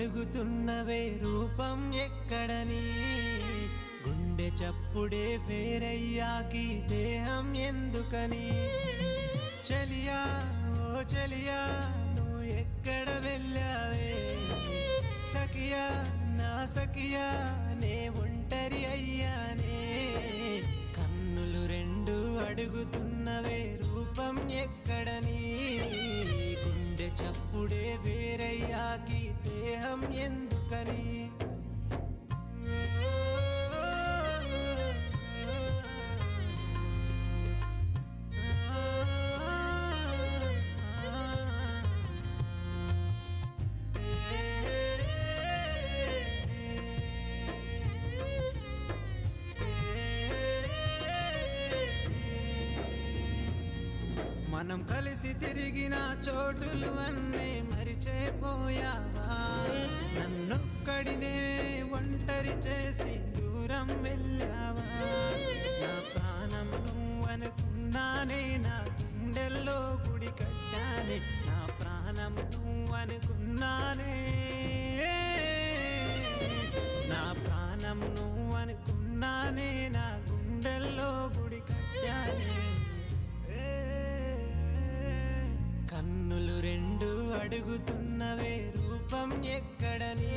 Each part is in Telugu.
అడుగుతున్నవే రూపం ఎక్కడని గుండె చప్పుడే వేరయ్యాకి దేహం ఎందుకని? చలియా ఓ చలియా నువ్వు ఎక్కడ వెళ్ళావే? సఖియా నా సఖియా నే ఒంటరి అయ్యానే? కన్నులు రెండు అడుగుతున్నవే రూపం ఎక్కడని చప్పుడే వేరయ్యాకి దేహం ఎందుకని? మనం కలిసి తిరిగిన చోటులు అన్నీ మరిచేపోయావా? నన్నొక్కడినే ఒంటరి చేసి దూరం వెళ్ళావా? నా ప్రాణం నువ్వనుకున్నానే నా గుండెల్లో గుడి కట్టానే నా ప్రాణం నువ్వనుకున్నానే. నా ప్రాణం నువ్వనుకున్నానే నా గుండెల్లో గుడి కట్టానే. కన్నులు రెండు అడుగుతున్నవే రూపం ఎక్కడని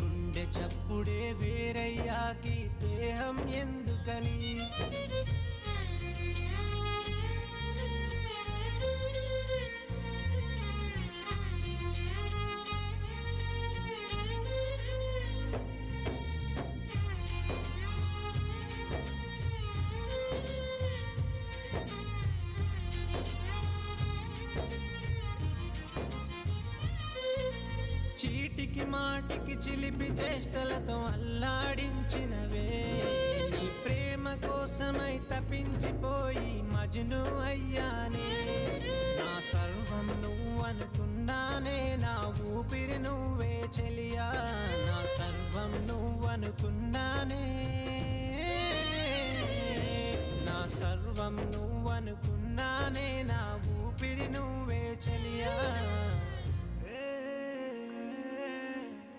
గుండె చప్పుడే వేరయ్యాకి దేహం ఎందుకని? చీటికి మాటికి చిలిపి చేష్టలతో అల్లాడించినవే. నీ ప్రేమ కోసమై తప్పించిపోయి మజును అయ్యానే. నా సర్వం నువ్వు అనుకున్నానే నా ఊపిరి నువ్వే చెలి.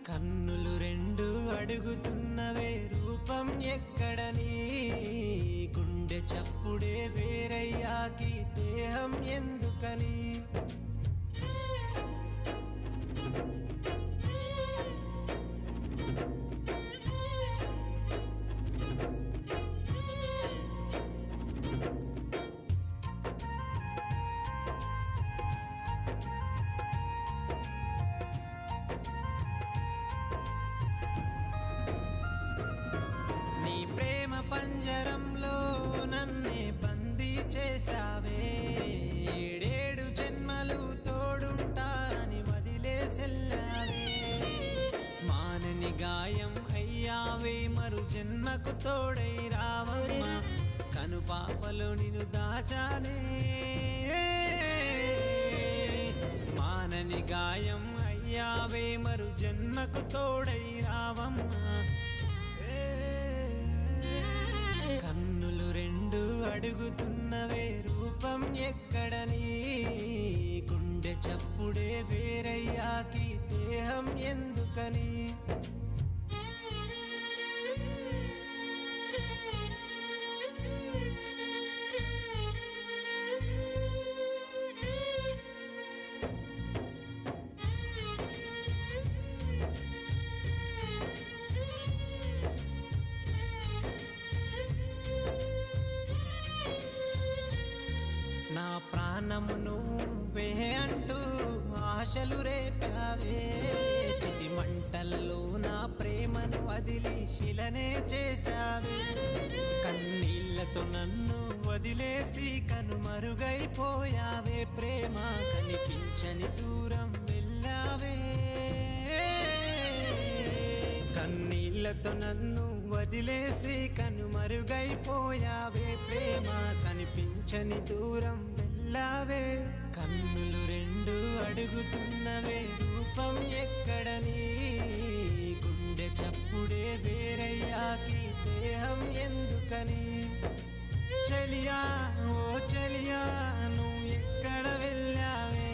కన్నులు రెండు అడుగుతున్నవే రూపం ఎక్కడని గుండె చప్పుడే వేరయ్యాకి దేహం ఎందుకని? మరు జన్మకు తోడై రావమ్మ. కను పాపలో నిన్ను దాచానే మానని గాయం అయ్యావే మరు జన్మకు తోడై రావమ్మా. కన్నులు రెండు అడుగుతున్నవే రూపం ఎక్కడని గుండె చప్పుడే వేరయ్యాకి దేహం ఎందుకని? నా ప్రాణము నువ్వే అంటూ ఆశలు రేపావే. చితి మంటల్లో నా ప్రేమను వదిలి శిలనే చేశావే. కన్నీళ్ళతో నన్ను వదిలేసి కనుమరుగైపోయావే ప్రేమ. కనిపించని దూరం వెళ్ళావే. కన్నీళ్ళతో నన్ను వదిలేసి కనుమరుగైపోయావే ప్రేమ కనిపించని దూరం వెళ్ళావే. కన్నులు రెండు అడుగుతున్నవే. రూపం ఎక్కడని గుండె చప్పుడే వేరయ్యాకి దేహం ఎందుకని? చలియా ఓ చలియా నువ్వు ఎక్కడ వెళ్ళావే?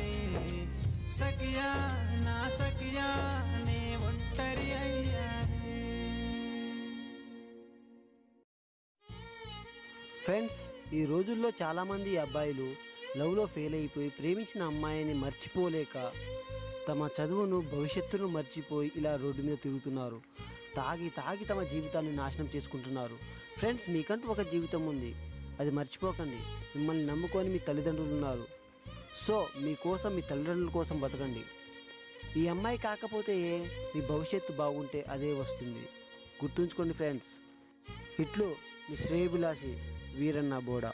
సఖియా నా సఖియా ఫ్రెండ్స్ ఈ రోజుల్లో చాలామంది అబ్బాయిలు లవ్లో ఫెయిల్ అయిపోయి ప్రేమించిన అమ్మాయిని మర్చిపోలేక తమ చదువును భవిష్యత్తును మర్చిపోయి ఇలా రోడ్డు మీద తిరుగుతున్నారు. తాగి తాగి తమ జీవితాన్ని నాశనం చేసుకుంటున్నారు. ఫ్రెండ్స్ మీకంటూ ఒక జీవితం ఉంది. అది మర్చిపోకండి. మిమ్మల్ని నమ్ముకొని మీ తల్లిదండ్రులు ఉన్నారు. సో మీకోసం మీ తల్లిదండ్రుల కోసం బతకండి. ఈ అమ్మాయి కాకపోతే ఏ మీ భవిష్యత్తు బాగుంటే అదే వస్తుంది. గుర్తుంచుకోండి ఫ్రెండ్స్ ఇట్లు మీ శ్రేయభిలాషి. Veeranna Boda.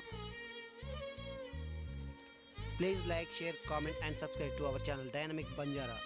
Please like share comment and subscribe to our channel dynamic Banjara